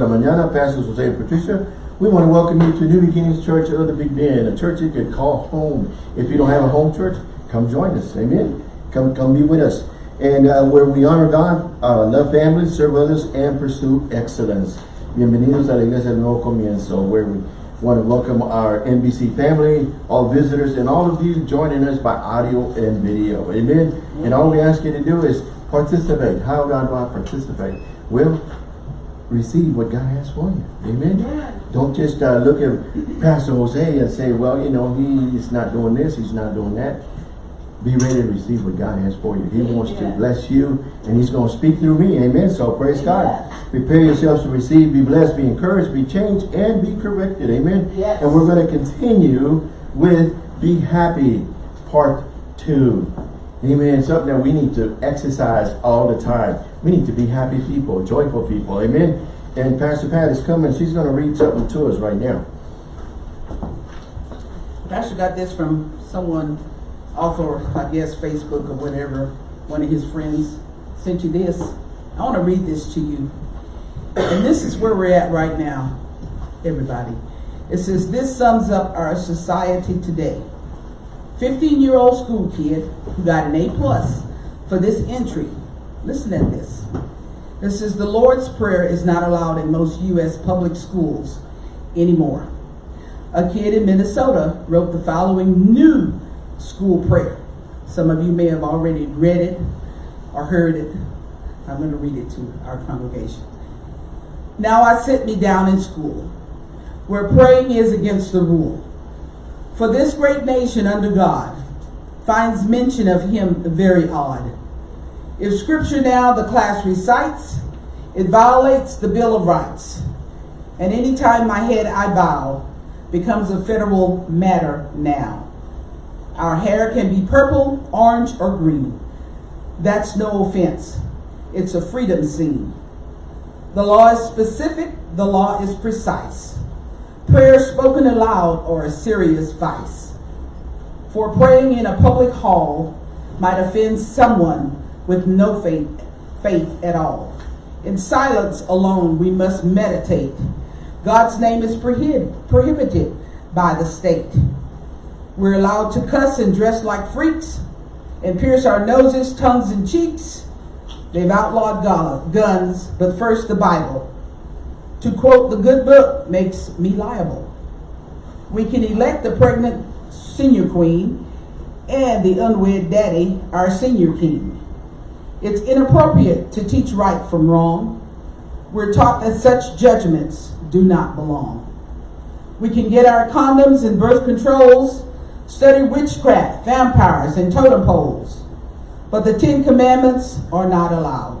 Buena mañana, Pastors Jose and Patricia. We want to welcome you to New Beginnings Church of the Big Bend, a church you could call home. If you don't have a home church, come join us. Amen. Come, come be with us. And uh, where we honor God, uh, love family, serve others, and pursue excellence. Bienvenidos a la Iglesia del Nuevo Comienzo, where we want to welcome our NBC family, all visitors, and all of you joining us by audio and video. Amen. And all we ask you to do is participate. How God I participate? Well, receive what God has for you. Amen. Don't just uh, look at Pastor Jose and say, well, you know, he's not doing this, he's not doing that. Be ready to receive what God has for you. He wants to bless you and he's going to speak through me. Amen. So praise God. Prepare yourselves to receive, be blessed, be encouraged, be changed, and be corrected. Amen. Yes. And we're going to continue with Be Happy Part 2. Amen. Something that we need to exercise all the time. We need to be happy people, joyful people. Amen. And Pastor Pat is coming. She's going to read something to us right now. Pastor got this from someone off of, I guess, Facebook or whatever. One of his friends sent you this. I want to read this to you. And this is where we're at right now, everybody. It says, this sums up our society today. 15-year-old school kid who got an A plus for this entry. Listen at this. This says, the Lord's Prayer is not allowed in most U.S. public schools anymore a kid in Minnesota wrote the following new school prayer. Some of you may have already read it or heard it. I'm going to read it to our congregation. Now I sit me down in school, where praying is against the rule. For this great nation under God finds mention of him very odd. If scripture now the class recites, it violates the Bill of Rights. And anytime my head I bow, becomes a federal matter now. Our hair can be purple, orange, or green. That's no offense. It's a freedom scene. The law is specific, the law is precise. Prayer spoken aloud or a serious vice. For praying in a public hall might offend someone with no faith, faith at all. In silence alone we must meditate God's name is prohib prohibited by the state. We're allowed to cuss and dress like freaks and pierce our noses, tongues, and cheeks. They've outlawed guns, but first the Bible. To quote the good book makes me liable. We can elect the pregnant senior queen and the unwed daddy, our senior king. It's inappropriate to teach right from wrong. We're taught that such judgments do not belong. We can get our condoms and birth controls, study witchcraft, vampires, and totem poles, but the Ten Commandments are not allowed.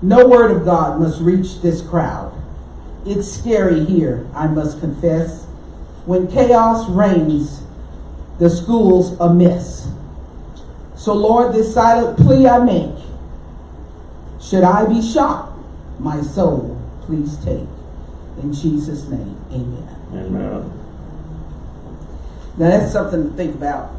No word of God must reach this crowd. It's scary here, I must confess. When chaos reigns, the school's a mess. So, Lord, this silent plea I make should I be shot, my soul, please take. In Jesus' name, amen. Amen. Now, that's something to think about.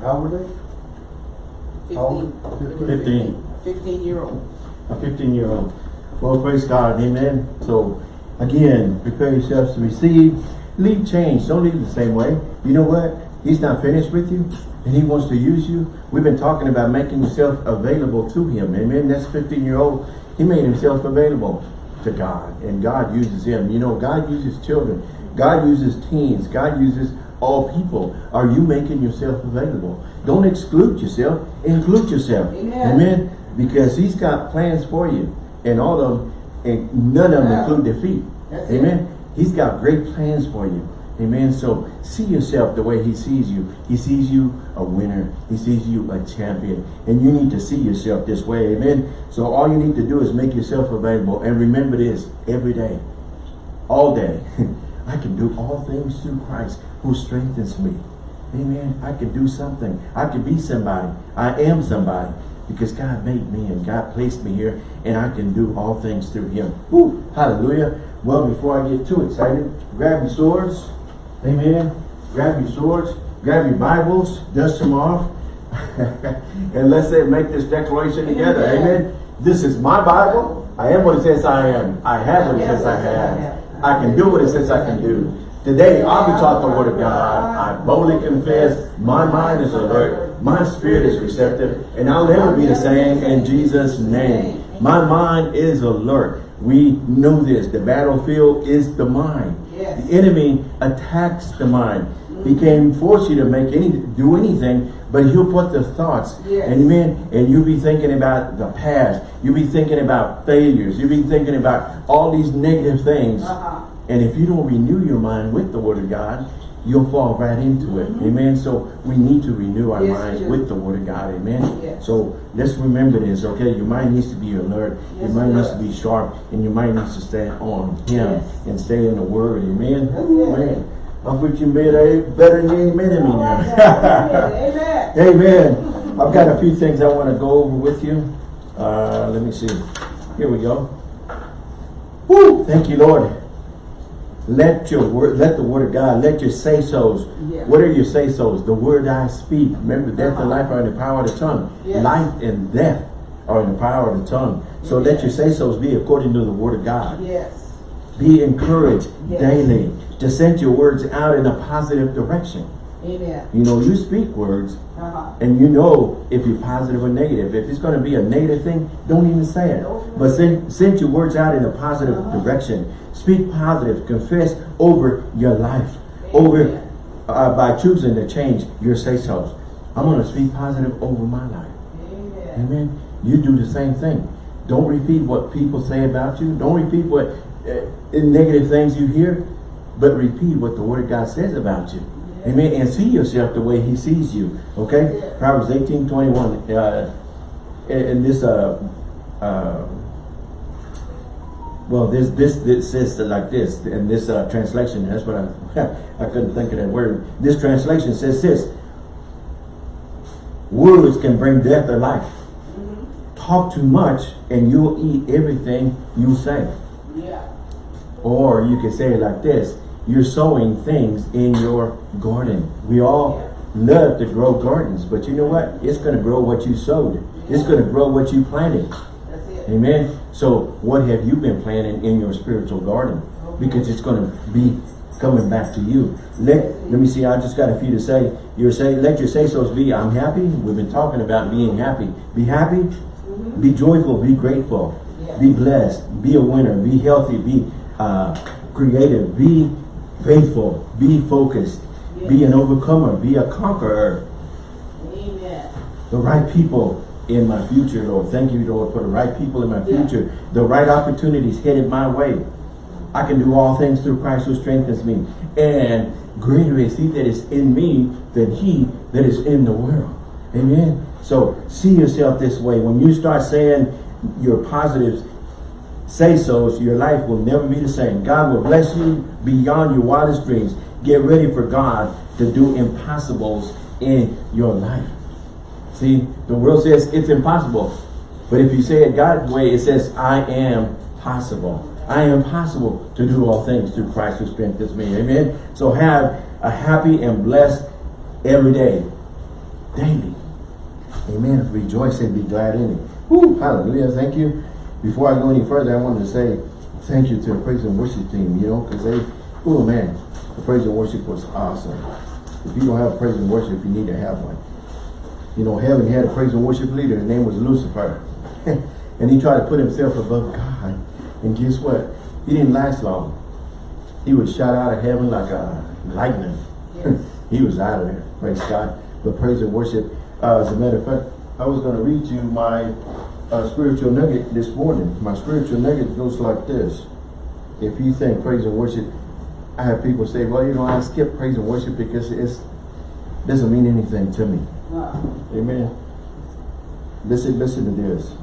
How old are they? How old? 15. 15 year old. A 15 year old. Well, praise God. Amen. So, again, prepare yourselves to receive. Leave change. Don't leave the same way. You know what? He's not finished with you and he wants to use you. We've been talking about making yourself available to him. Amen. That's 15 year old. He made himself available to God and God uses him. You know, God uses children. God uses teens. God uses all people. Are you making yourself available? Don't exclude yourself. Include yourself. Amen. Amen. Because he's got plans for you. And all of them, and none of them include defeat. That's it. Amen. He's got great plans for you. Amen. So see yourself the way he sees you. He sees you a winner. He sees you a champion. And you need to see yourself this way. Amen. So all you need to do is make yourself available. And remember this every day. All day. I can do all things through Christ who strengthens me. Amen. I can do something. I can be somebody. I am somebody. Because God made me and God placed me here. And I can do all things through him. Woo, hallelujah. Well, before I get too excited, grab your swords. Amen. Grab your swords. Grab your Bibles. Dust them off. and let's say make this declaration together. Amen. Amen. This is my Bible. I am what it says I am. I have what it says I have. I can do what it says I can do. Today, I'll be taught the word of God. I boldly confess. My mind is alert. My spirit is receptive. And I'll never be the same in Jesus' name. My mind is alert. We know this. The battlefield is the mind. Yes. The enemy attacks the mind. He can force you to make any do anything, but he'll put the thoughts. Yes. Amen. And you'll be thinking about the past. You'll be thinking about failures. You'll be thinking about all these negative things. Uh-huh. And if you don't renew your mind with the word of God, you'll fall right into it. Amen. So we need to renew our Mm-hmm. Yes, minds with the word of God. Amen. Yes. So let's remember this, okay? Your mind needs to be alert. your mind needs to be sharp. And your mind needs to stand on him Yes. and stay in the word. Amen. It. man. I'm preaching better, better than amen to me now. Amen. Amen. I've got a few things I want to go over with you. Uh, let me see. Here we go. Woo! Thank you, Lord. Let your word, let the word of God, let your say-sos. Yeah. What are your say-sos? The word I speak. Remember, death and life are in the power of the tongue. Yes. Life and death are in the power of the tongue. So let your say-sos be according to the word of God. Yes. Be encouraged Yes. daily to send your words out in a positive direction. Amen. You know, you speak words Uh-huh. and you know if you're positive or negative. If it's going to be a negative thing, don't even say it. But send, send your words out in a positive Uh-huh. direction. Speak positive. Confess over your life. Over uh, by choosing to change your say-sos. I'm going to speak positive over my life. Amen. Amen. You do the same thing. Don't repeat what people say about you. Don't repeat what uh, negative things you hear, but repeat what the Word of God says about you. Amen. And see yourself the way He sees you. Okay. Yeah. Proverbs eighteen twenty one. Uh, in in this uh, uh, well, this this this says like this in this uh, translation. That's what I I couldn't think of that word. This translation says this: Words can bring death or life. Talk too much, and you'll eat everything you say. Yeah. Or you can say it like this: You're sowing things in your garden. We all love to grow gardens, but you know what? It's going to grow what you sowed. It's going to grow what you planted. Amen. So what have you been planting in your spiritual garden? Because it's going to be coming back to you. Let let me see. I just got a few to say. You're saying let your say so's be. I'm happy. We've been talking about being happy. Be happy. Be joyful. Be grateful. Yeah. Be blessed. Be a winner. Be healthy. Be uh, creative. Be faithful. Be focused. Be an overcomer. Be a conqueror Amen. the right people in my future, Lord. Thank you, Lord, for the right people in my Yeah. future. The right opportunities headed my way. I can do all things through Christ who strengthens me. And greater is he that is in me than he that is in the world. Amen. So see yourself this way. When you start saying your positives, say so, your life will never be the same. God will bless you beyond your wildest dreams. Get ready for God to do impossibles in your life. See, the world says it's impossible. But if you say it God's way, it says, I am possible. I am possible to do all things through Christ who strengthens me. Amen. So have a happy and blessed every day. Daily. Amen. Rejoice and be glad in it. Woo, hallelujah. Thank you. Before I go any further, I wanted to say thank you to the praise and worship team, you know, because they, oh man, the praise and worship was awesome. If you don't have praise and worship, you need to have one. You know, heaven had a praise and worship leader. His name was Lucifer. and he tried to put himself above God. And guess what? He didn't last long. He was shot out of heaven like a lightning. Yes. he was out of there. Praise God. But praise and worship. Uh, as a matter of fact, I was going to read you my uh, spiritual nugget this morning. My spiritual nugget goes like this. If you think praise and worship, I have people say, well, you know, I skip praise and worship because it doesn't mean anything to me. Amen. Listen, listen to this.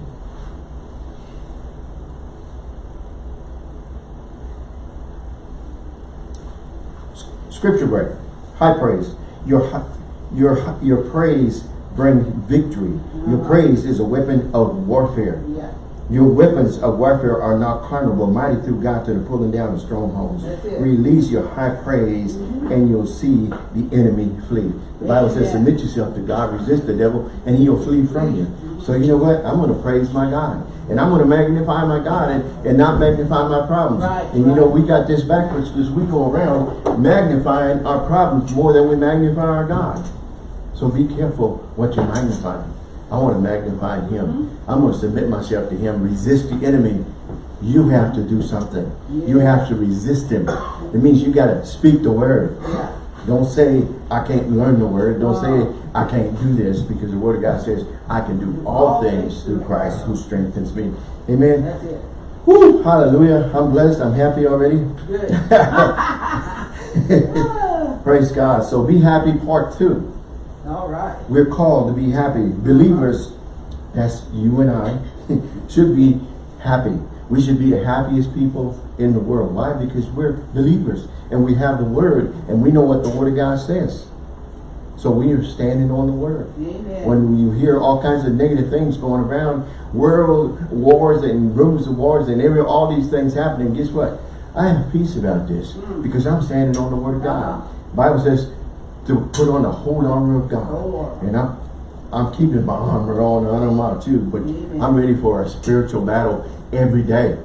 Scripture break. High praise. Your your your praise bring victory. Your uh-huh. praise is a weapon of warfare. Your weapons of warfare are not carnal, but mighty through God to the pulling down of strongholds. Release your high praise, and you'll see the enemy flee. The Bible says, submit yourself to God, resist the devil, and he'll flee from you. So you know what? I'm going to praise my God. And I'm going to magnify my God and, and not magnify my problems. Right, and you know, we got this backwards because we go around magnifying our problems more than we magnify our God. So be careful what you're magnifying. I want to magnify Him. Mm-hmm. I'm going to submit myself to Him. Resist the enemy. You have to do something. You have to resist Him. It means you got to speak the word. Yeah. Don't say, I can't learn the word. Don't Uh-huh. say, I can't do this because the word of God says, I can do all things through Christ who strengthens me. Amen. That's it. Woo, hallelujah. I'm blessed. I'm happy already. Good. Praise God. So be happy part two. All right. We're called to be happy. Believers, that's you and I, should be happy. We should be the happiest people in the world. Why? Because we're believers and we have the word and we know what the word of God says. So we are standing on the word. Amen. When you hear all kinds of negative things going around, world wars and rumors of wars and every all these things happening, guess what? I have peace about this Mm. because I'm standing on the word of God. Uh-huh. Bible says to put on the whole armor of God. Armor. And I'm I'm keeping my armor on and I'm out too, but Amen. I'm ready for a spiritual battle every day.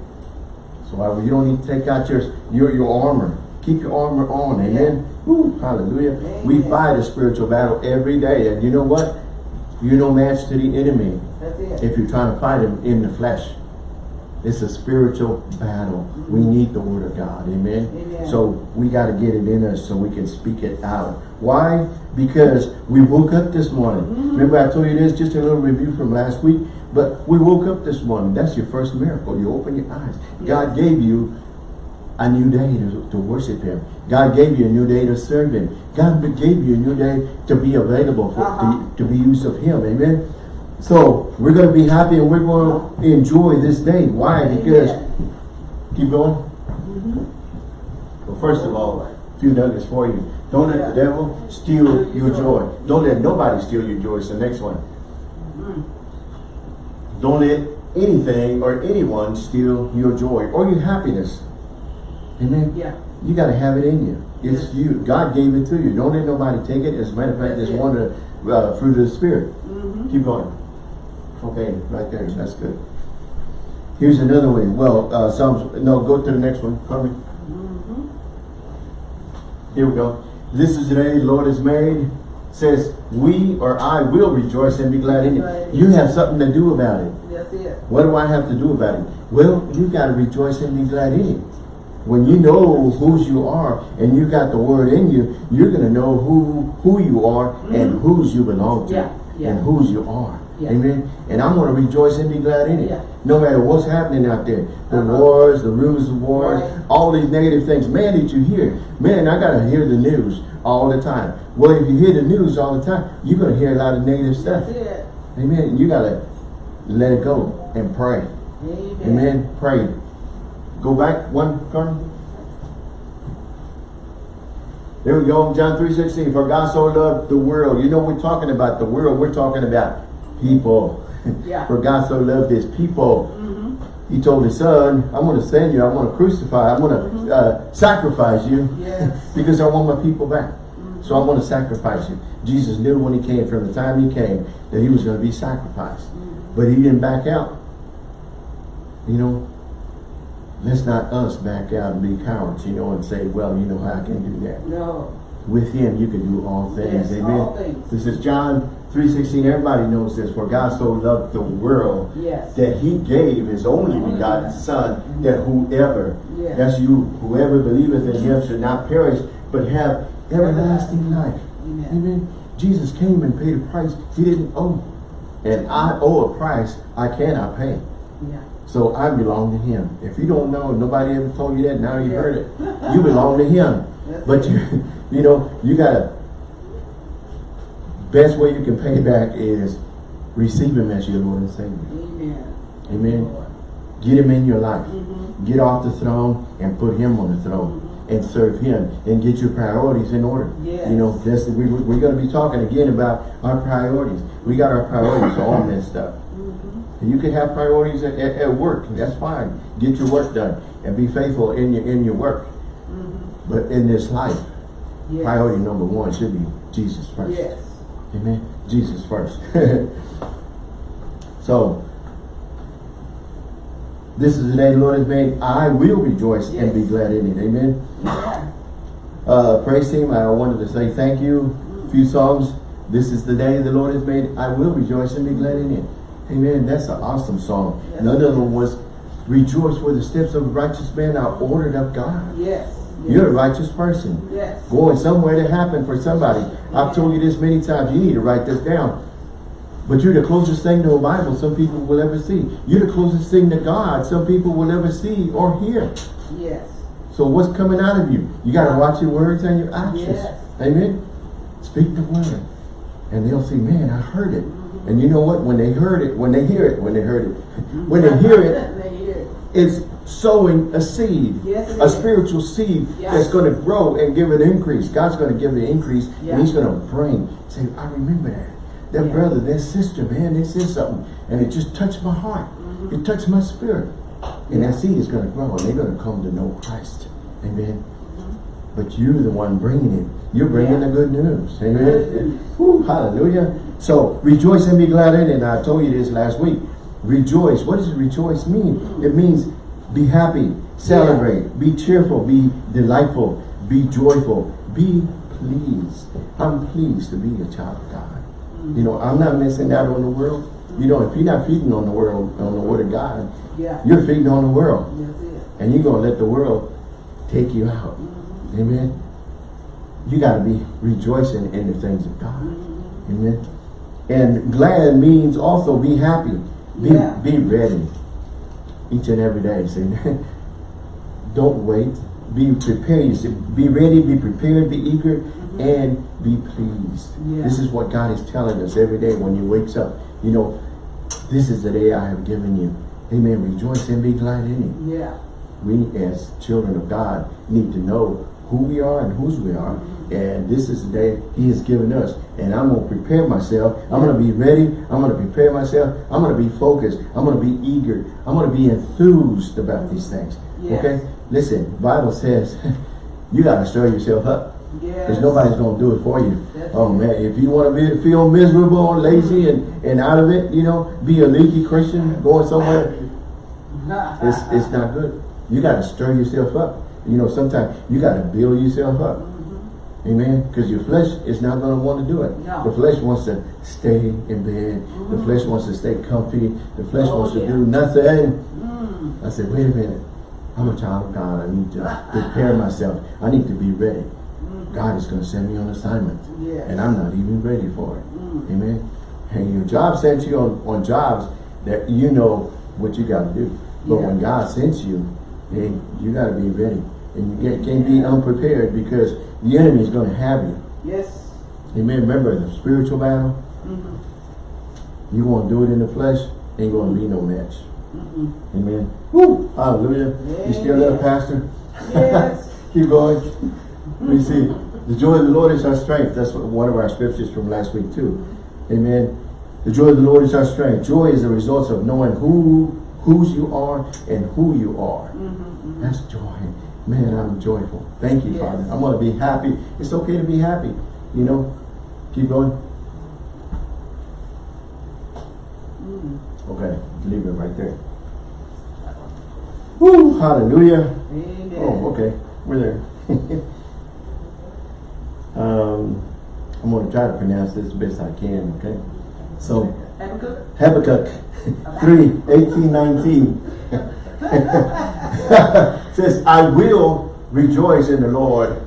So uh, you don't need to take out your your, your armor. Keep your armor on, amen. Woo, hallelujah. We fight a spiritual battle every day. And you know what? You're no match to the enemy if you're trying to fight him in the flesh. It's a spiritual battle. We need the word of God. Amen. Amen. So we got to get it in us so we can speak it out. Why? Because we woke up this morning. Mm-hmm. Remember I told you this, just a little review from last week. But we woke up this morning. That's your first miracle. You open your eyes. God gave you a new day to, to worship Him. God gave you a new day to serve Him. God gave you a new day to be available for Uh-huh. to, to be used of Him. Amen. So we're going to be happy and we're going to enjoy this day. Why? Because Amen. keep going. Mm-hmm. Well, first of all, a few nuggets for you. Don't let the devil steal your joy. Don't let nobody steal your joy. It's the next one. Don't let anything or anyone steal your joy or your happiness. Amen. Yeah. You got to have it in you. It's you. God gave it to you. Don't let nobody take it. As a matter of fact, it's one of the uh, fruit of the Spirit. Mm-hmm. Keep going. Okay, right there. That's good. Here's another way. Well, uh, Psalms. No, go to the next one. Pardon me. Mm-hmm. Here we go. This is the day the Lord has made. Says we or I will rejoice and be glad in Right. it. You have something to do about it. It. What do I have to do about it? Well, you got to rejoice and be glad in it. When you know whose you are and you got the word in you, you're going to know who who you are and mm-hmm. whose you belong to Yeah, yeah. and whose you are. Yeah. Amen. And I'm going to rejoice and be glad in it. Yeah. No matter what's happening out there. The Uh-huh. wars, the rumors of wars, Right. all these negative things. Man, did you hear? Man, I got to hear the news all the time. Well, if you hear the news all the time, you're going to hear a lot of negative stuff. It. Amen. You got to let it go and pray. Amen. Amen. Pray. Go back one, Carmen. There we go. John 3.16. For God so loved the world. You know we're talking about the world. We're talking about people. Yeah. For God so loved his people. Mm-hmm. He told his son, I'm going to send you. I'm going to crucify. I'm going to uh, sacrifice you. Yes. because I want my people back. So I'm going to sacrifice you. Jesus knew when he came, from the time he came, that he was going to be sacrificed. But he didn't back out. You know, let's not us back out and be cowards, you know, and say, well, you know, how I can do that. No. With him, you can do all things. Yes, Amen. all things. This is John 3.16. Everybody knows this. For God so loved the world Yes. that he gave his only begotten son that whoever Yes. that's you whoever believeth in him should not perish but have everlasting life Amen. amen jesus came and paid a price he didn't owe and i owe a price i cannot pay Yeah. so i belong to him if you don't know nobody ever told you that now you Yeah. heard it you belong to him That's but you you know you gotta best way you can pay back is receive him as your lord and savior Amen. amen Get him in your life. Mhm. Get off the throne and put him on the throne and serve him and get your priorities in order. Yes. You know, that's we, we're going to be talking again about our priorities. We got our priorities all messed up. Mm -hmm. You can have priorities at, at, at work. That's fine. Get your work done and be faithful in your in your work. Mm -hmm. But in this life, Yes. priority number one should be Jesus first. Yes. Amen. Jesus first. so, This is the day the Lord has made. I will rejoice and be glad in it. Amen. Yeah. Uh, praise team, I wanted to say thank you. A few songs. This is the day the Lord has made. I will rejoice and be glad in it. Amen. That's an awesome song. Yes. Another one was rejoice for the steps of a righteous man are ordered of God. Yes. You're a righteous person. Yes. Going somewhere to happen for somebody. I've told you this many times. You need to write this down. But you're the closest thing to a Bible some people will ever see. You're the closest thing to God some people will ever see or hear. Yes. So what's coming out of you? You got to watch your words and your actions. Yes. Amen. Speak the word. And they'll say, man, I heard it. And you know what? When they heard it, when they hear it, when they heard it, when they hear it, They hear it. it's sowing a seed. Yes, a spiritual seed Yes. that's going to grow and give an increase. God's going to give the increase Yeah. and he's going to bring, say, I remember that. That brother, that sister, man, they said something. And it just touched my heart. It touched my spirit. And that seed is going to grow and they're going to come to know Christ. Amen. But you're the one bringing it. You're bringing the good news. Amen. Whew, hallelujah. So rejoice and be glad in it. And I told you this last week. Rejoice. What does rejoice mean? It means be happy, celebrate, be cheerful, be delightful, be joyful, be pleased. I'm pleased to be a child of God. You know, I'm not missing out on the world. You know, if you're not feeding on the world, on the word of God, Yeah. you're feeding on the world. It. And you're going to let the world take you out. Mm-hmm. Amen. You got to be rejoicing in the things of God. Mm-hmm. Amen. And glad means also be happy. Be, Yeah. be ready. Each and every day. Say, don't wait. Be prepared. You be ready, be prepared, be eager, mm-hmm. and be pleased. Yeah. This is what God is telling us every day when you wakes up. You know, this is the day I have given you. Amen. Rejoice and be glad in it Yeah. we as children of God need to know who we are and whose we are. And this is the day he has given us. And I'm going to prepare myself. I'm going to be ready. I'm going to prepare myself. I'm going to be focused. I'm going to be eager. I'm going to be enthused about these things. Yes. Okay? Listen, Bible says you got to stir yourself up. Yes. Because nobody's going to do it for you. That's oh man, if you want to be feel miserable, and lazy, and, and out of it, you know, be a leaky Christian going somewhere, it's it's not good. You got to stir yourself up. You know, sometimes you got to build yourself up. Amen. Because your flesh is not going to want to do it. No. The flesh wants to stay in bed. The flesh wants to stay comfy. The flesh Oh, wants to do nothing. Mm. I said, wait a minute. I'm a child of God. I need to prepare myself. I need to be ready. God is going to send me on assignment. Yes. And I'm not even ready for it. Mm. Amen. And your job sends you on, on jobs that you know what you got to do. But Yeah. when God sends you, hey, you got to be ready. And you get, can't be unprepared because the enemy is going to have you. Yes. Amen. Remember the spiritual battle? Mm-hmm. You want to do it in the flesh, ain't going to be no match. Mm-mm. Amen. Woo! Hallelujah. You still there. Pastor? Yes. Keep going. We see the joy of the Lord is our strength. That's what, one of our scriptures from last week too. Amen. The joy of the Lord is our strength. Joy is the result of knowing who whose you are and who you are. Mm-hmm. That's joy. Man, I'm joyful. Thank you, Yes. Father. I'm going to be happy. It's okay to be happy. You know, keep going. Mm. Okay, leave it right there. Woo! Hallelujah. Amen. Oh, okay. We're there. um, I'm going to try to pronounce this best I can, okay? So, Habakkuk. Habakkuk 3, 18, 19 says, I will rejoice in the Lord.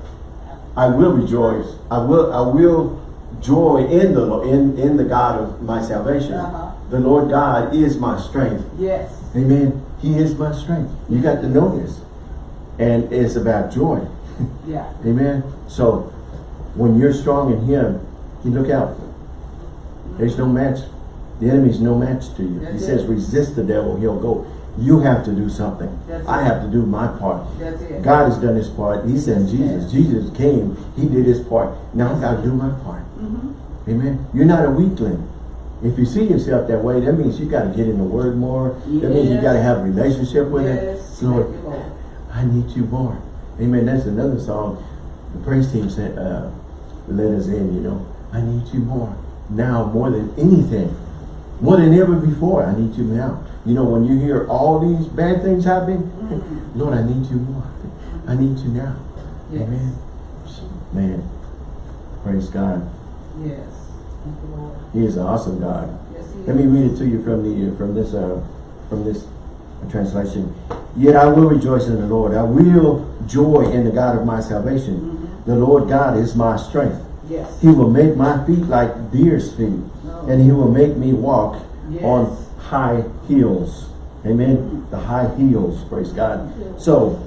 I will rejoice. I will I will joy in the in, in the God of my salvation. Uh-huh. The Lord God is my strength. Yes. Amen. He is my strength. You got to know this. And it's about joy. Yeah. Amen. So when you're strong in him, you look out. There's no match. The enemy's no match to you. he That's says, resist the devil, he'll go. You have to do something. That's I it. have to do my part. That's it. God has done his part. He sent Jesus. Jesus came. He did his part. Now I got to do my part. Mm-hmm. Amen. You're not a weakling. If you see yourself that way, that means you got to get in the Word more. That means you Yes. got to have a relationship with Yes. it. Lord, you, Lord. I need you more. Amen. That's another song. The praise team said, uh, let us in, you know. I need you more. Now more than anything. More than ever before. I need you now. You know, when you hear all these bad things happening, Mhm. Lord, I need you more. I need you now. Yes. Amen. Man, praise God. Yes. Thank you, Lord. He is an awesome God. Yes, Let me read it to you from the from this uh, from this translation. Yet I will rejoice in the Lord. I will joy in the God of my salvation. Mhm. The Lord God is my strength. Yes. He will make my feet like deer's feet, Oh. and he will make me walk Yes. on high heels. Amen. The high heels, praise God. So,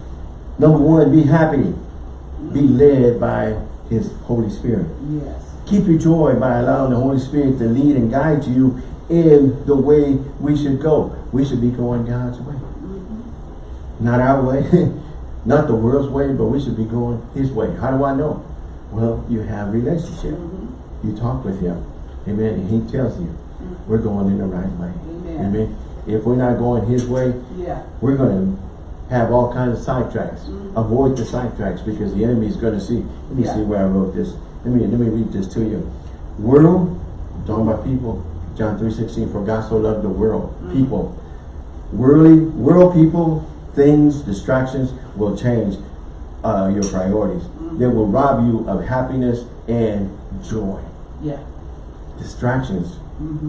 number one, be happy. Be led by his Holy Spirit. Yes. Keep your joy by allowing the Holy Spirit to lead and guide you in the way we should go. We should be going God's way. Not our way, not the world's way, but we should be going his way. How do I know? Well, you have relationship. Mhm. You talk with him. Amen. And he tells you we're going in the right way. Amen. Amen. If we're not going his way, Yeah. we're going to have all kinds of sidetracks. Mhm. Avoid the sidetracks because the enemy is going to see. Let me Yeah. see where I wrote this. Let me let me read this to you. World, I'm talking about people. John three sixteen. For God so loved the world, Mhm. people. Worldly, world people, things, distractions will change uh, your priorities. Mhm. They will rob you of happiness and joy. Yeah. Distractions.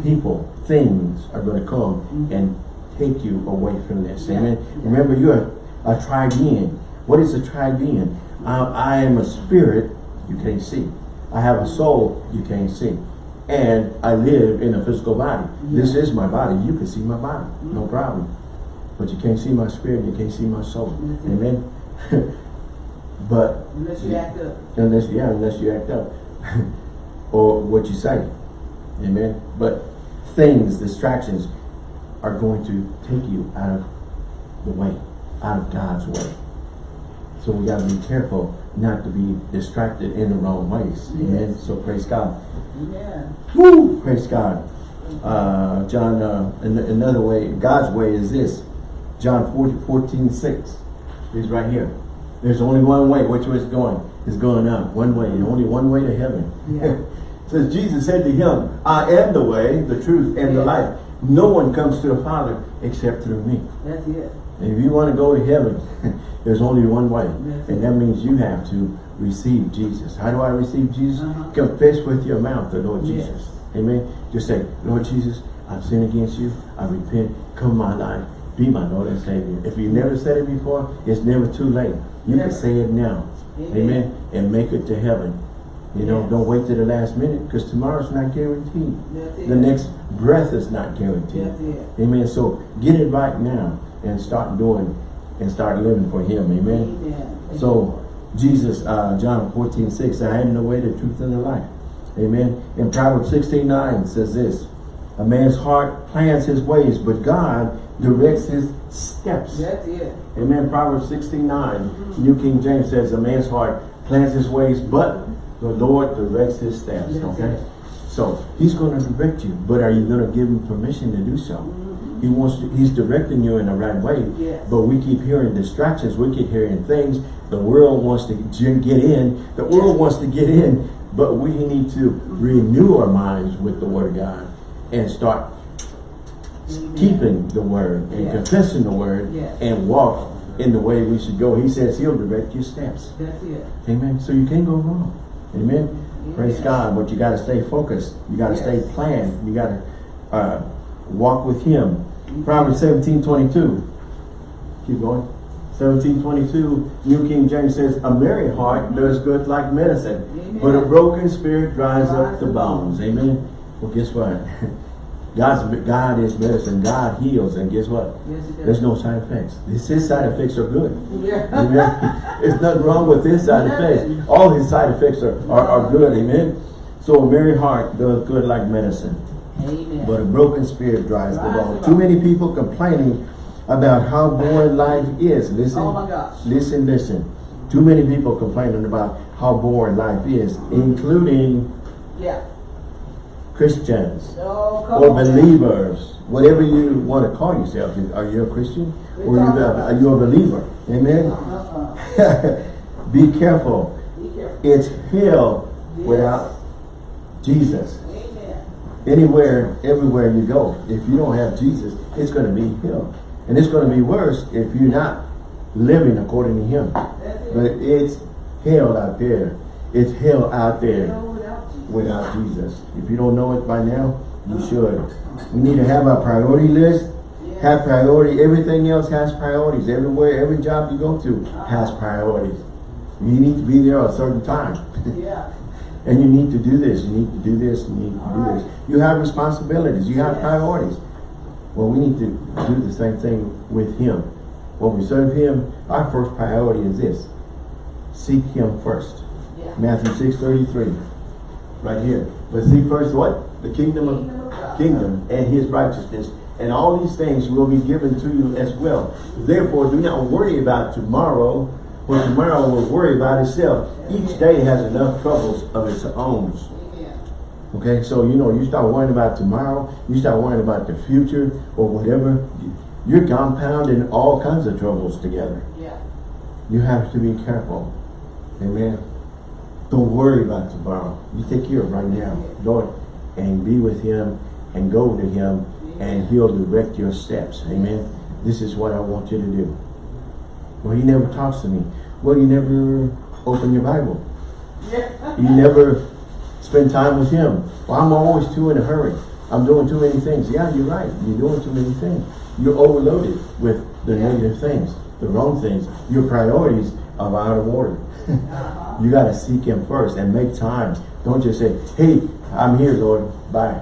People, things are going to come and take you away from this. Yeah. Amen. Remember, you're a, a. What is a tri-being? I, I am a spirit you can't see. I have a soul you can't see. And I live in a physical body. This is my body. You can see my body. No problem. But you can't see my spirit. You can't see my soul. Mhm. Amen. but Unless you act up. Unless, yeah, unless you act up. or what you say. Amen. But things, distractions, are going to take you out of the way, out of God's way. So we got to be careful not to be distracted in the wrong ways. Amen. Yes. So praise God. Yeah. Woo! Praise God. Uh, John, uh, an another way, God's way is this. John 14, 14, 6. He's right here. There's only one way. Which way is going? It's going up. One way. Only one way to heaven. Yeah. Says Jesus said to him, I am the way, the truth, and the life. No one comes to the Father except through me. That's it. If you want to go to heaven, there's only one way. That's and it. that means you have to receive Jesus. How do I receive Jesus? Uh-huh. Confess with your mouth the Lord Yes. Jesus. Amen. Just say, Lord Jesus, I've sinned against you. I repent. Come my life. Be my Lord and Savior. If you never said it before, it's never too late. You can say it now. Amen. Amen. And make it to heaven. You know, don't wait to the last minute because tomorrow's not guaranteed. The next breath is not guaranteed. Amen. So get it right now and start doing and start living for him. Amen. Amen. So Jesus, uh, John 14, 6, I am the way, the truth, and the life. Amen. In Proverbs 16, 9 says this, a man's heart plans his ways, but God directs his steps. That's it. Amen. Proverbs 16, 9, New King James says, a man's heart plans his ways, but the Lord directs his steps. That's okay? it. So he's going to direct you, but are you going to give him permission to do so? He wants to, he's directing you in the right way. Yes. But we keep hearing distractions. We keep hearing things. The world wants to get in. The world wants to get in. But we need to renew our minds with the word of God and start keeping the word and Yes. confessing the word Yes. and walk in the way we should go. He says he'll direct your steps. That's it. Amen. So you can't go wrong. Amen. Praise God. But you got to stay focused. You got to Yes. stay planned. You got to uh, walk with him. Proverbs 17, 22. Keep going. 17, 22. New King James says, A merry heart does good like medicine, Amen. but a broken spirit dries up the bones. Amen. Well, guess what? God's God is medicine. God heals, and guess what? Yes. There's no side effects. His his side effects are good. Yeah. Amen. There's nothing wrong with his side effects. All his side effects are, are, are good. Amen. So a merry heart does good like medicine, Amen. but a broken spirit dries the bone. Too many people complaining about how boring life is. Listen. Oh my gosh. Listen, listen. Too many people complaining about how boring life is, including yeah. Christians or believers, whatever you want to call yourself. Are you a Christian or are you a, are you a believer? Amen. Uh-uh. Be careful. Be careful. It's hell Yes. without Jesus. Amen. Anywhere, everywhere you go, if you don't have Jesus, it's going to be hell. And it's going to be worse if you're not living according to him. But it's hell out there. It's hell out there without Jesus. If you don't know it by now, you should. We need to have a priority list. Have priority. Everything else has priorities. Everywhere, every job you go to has priorities. You need to be there at a certain time. Yeah. and you need to do this, you need to do this, you need to do this. You have responsibilities, you have Yes. priorities. Well, we need to do the same thing with Him. When we serve Him, our first priority is this. Seek Him first. Yeah. Matthew six thirty three, right here. But seek first what? The kingdom of kingdom and His righteousness, and all these things will be given to you as well. Therefore, do not worry about tomorrow, for tomorrow will worry about itself. Each day has enough troubles of its own. Okay, so you know, you start worrying about tomorrow, you start worrying about the future or whatever, you're compounding all kinds of troubles together. Yeah. You have to be careful. Amen. Don't worry about tomorrow. You take care of right now, Lord, and be with Him and go to Him and He'll direct your steps. Amen. This is what I want you to do. Well, He never talks to me. Well, you never open your Bible. You never spend time with Him. Well, I'm always too in a hurry. I'm doing too many things. Yeah, you're right. You're doing too many things. You're overloaded with the negative things, the wrong things. Your priorities are out of order. You got to seek Him first and make time. Don't just say, hey, I'm here, Lord. Bye.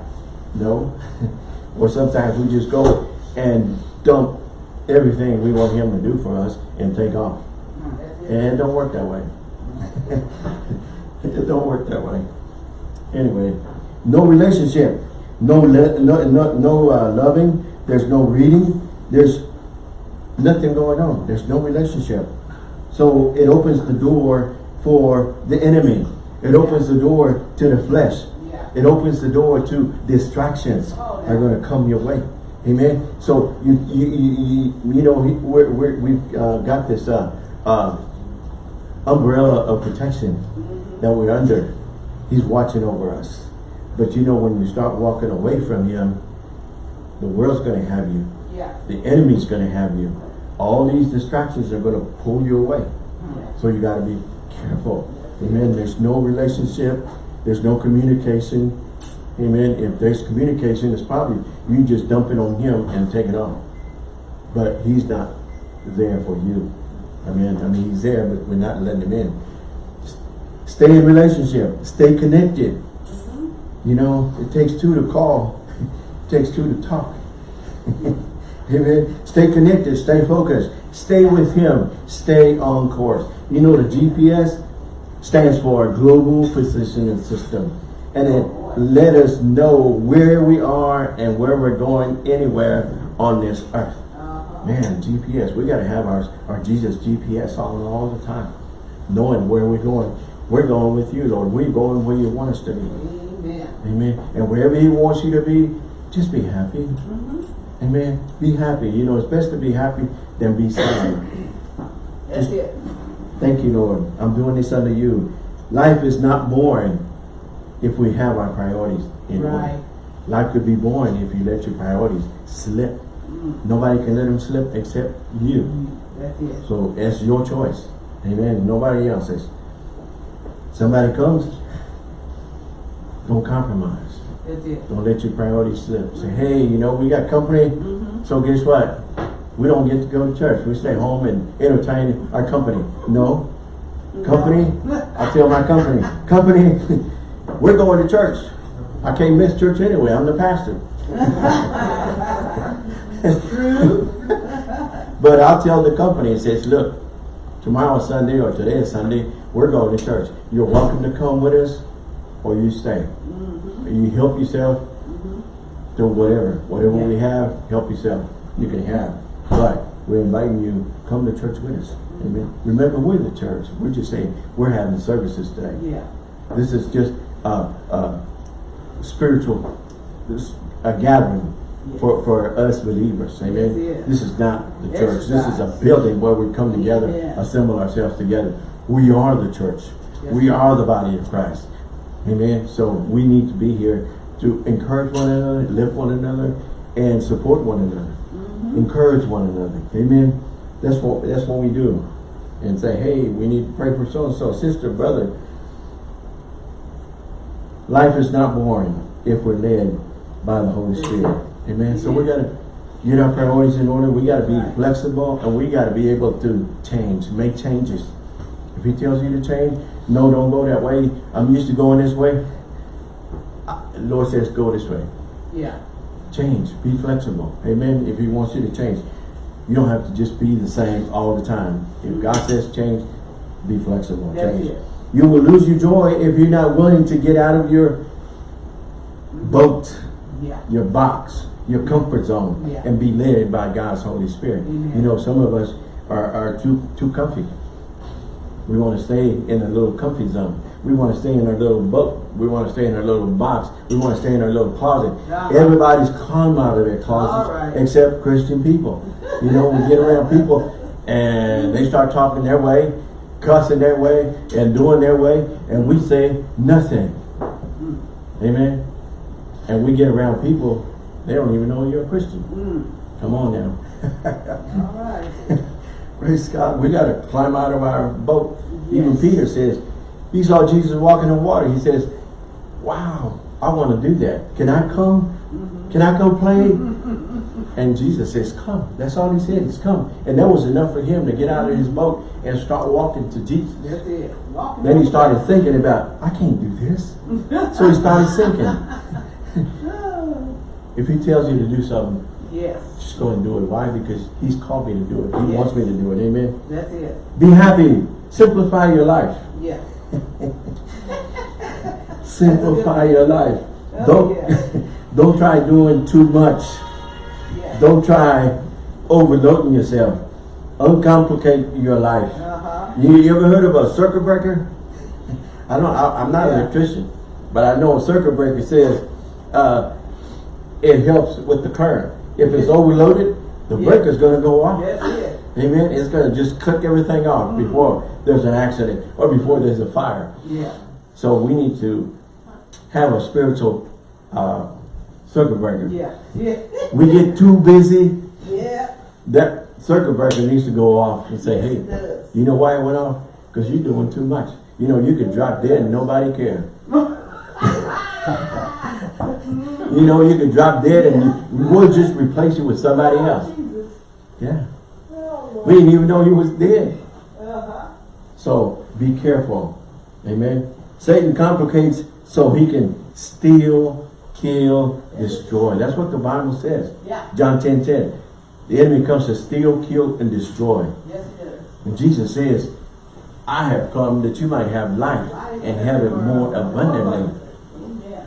No. or sometimes we just go and dump everything we want Him to do for us and take off. And it don't work that way. it don't work that way. Anyway, no relationship, no no no, no uh, loving. There's no reading. There's nothing going on. There's no relationship. So it opens the door for the enemy. It opens the door to the flesh. It opens the door to distractions Oh, are going to come your way. Amen. So you you you, you, know we're, we've uh, got this uh, uh, umbrella of protection that we're under. He's watching over us. But you know when you start walking away from him, the world's going to have you. Yeah. The enemy's going to have you. All these distractions are going to pull you away. Mm. So you got to be careful. Amen. There's no relationship. There's no communication. Amen. If there's communication, it's probably you just dump it on him and take it off. But he's not there for you. I mean, I mean, he's there, but we're not letting him in. Stay in relationship. Stay connected. You know, it takes two to call. It takes two to talk. Amen. Stay connected. Stay focused. Stay with Him. Stay on course. You know the GPS stands for Global Positioning System. And it let us know where we are and where we're going anywhere on this earth. Man, GPS. We got to have our, our Jesus GPS on all the time. Knowing where we're going. We're going with you, Lord. We're going where you want us to be. Amen. Amen. And wherever He wants you to be, just be happy. Mm-hmm. Amen. Be happy. You know, it's best to be happy than be sad. That's Just- it. Thank you, Lord. I'm doing this under you. Life is not boring if we have our priorities in order. Right. Life could be boring if you let your priorities slip. Mm. Nobody can let them slip except you. That's it. So it's your choice. Amen. Nobody else's. Somebody comes, don't compromise. That's it. Don't let your priorities slip. Say, hey, you know, we got company. Mm-hmm. So guess what? We don't get to go to church. We stay home and entertain our company. No. Company, I tell my company, company, we're going to church. I can't miss church anyway. I'm the pastor. True. But I'll tell the company, it says, look, tomorrow is Sunday or today is Sunday, we're going to church. You're welcome to come with us or you stay. Mm-hmm. You help yourself Mm-hmm. to whatever. Whatever we have, help yourself. You can have. But we're inviting you, come to church with us. Amen. Remember, we're the church. We're just saying, we're having services today. Yeah. This is just a, a spiritual, this, a gathering Yes. for, for us believers. Amen. Yes, yes. This is not the church. This is a building where we come together, Yeah. assemble ourselves together. We are the church. We are the body of Christ. Amen. So we need to be here to encourage one another, lift one another, and support one another. Mm-hmm. Encourage one another. Amen. That's what that's what we do. And say, hey, we need to pray for so and so, sister, brother. Life is not boring if we're led by the Holy Spirit. Amen. So we gotta get our priorities in order. We gotta be flexible and we gotta be able to change, make changes. If he tells you to change, no, don't go that way. I'm used to going this way. Lord says, go this way. Yeah. Change. Be flexible. Amen. If he wants you to change. You don't have to just be the same all the time. If God says change, be flexible. Change. You will lose your joy if you're not willing to get out of your boat, Yeah. your box, your comfort zone, Yeah. and be led by God's Holy Spirit. Amen. You know, some of us are, are too too comfy. We want to stay in a little comfy zone. We want to stay in our little boat. We want to stay in our little box. We want to stay in our little closet. Uh-huh. Everybody's come out of their closets right. except Christian people. You know, we get around people and they start talking their way, cussing their way, and doing their way, and we say nothing. Amen. And we get around people, they don't even know you're a Christian. Mm. Come on now. All right. Praise God. We got to climb out of our boat. Even Peter says, he saw Jesus walking on water. He says, wow, I want to do that. Can I come? Can I come play? And Jesus says, come. That's all he said He's come. And that was enough for him to get out of his boat and start walking to Jesus. That's it. Walking Then he started thinking about, I can't do this. So he started sinking. if he tells you to do something, Yes. just go and do it. Why? Because he's called me to do it. He Yes. wants me to do it. Amen. That's it. Be happy. Simplify your life. Yeah. Simplify your life. Oh, Don't yeah. don't try doing too much. Yeah. Don't try overloading yourself. Uncomplicate your life. Uh-huh. You, you ever heard of a circuit breaker? I don't. I, I'm not an electrician, but I know a circuit breaker says uh, it helps with the current. If it's overloaded, the Yeah. breaker's going to go off. It. Amen. It's going to just click everything off Mm-hmm. before there's an accident or before there's a fire. Yeah. So we need to have a spiritual uh, circuit breaker. Yeah. Yeah. We get too busy, Yeah. that circuit breaker needs to go off and say, Yes, hey, you know why it went off? Because you're doing too much. You know, you could drop dead and nobody care. you know, you could drop dead and we'll just replace you with somebody else. Jesus. Yeah. We didn't even know he was dead. Uh-huh. So be careful. Amen. Satan complicates so he can steal, kill, destroy. That's what the Bible says. Yeah. John 10, 10. The enemy comes to steal, kill, and destroy. Yes, it does. And Jesus says, I have come that you might have life and have it more abundantly.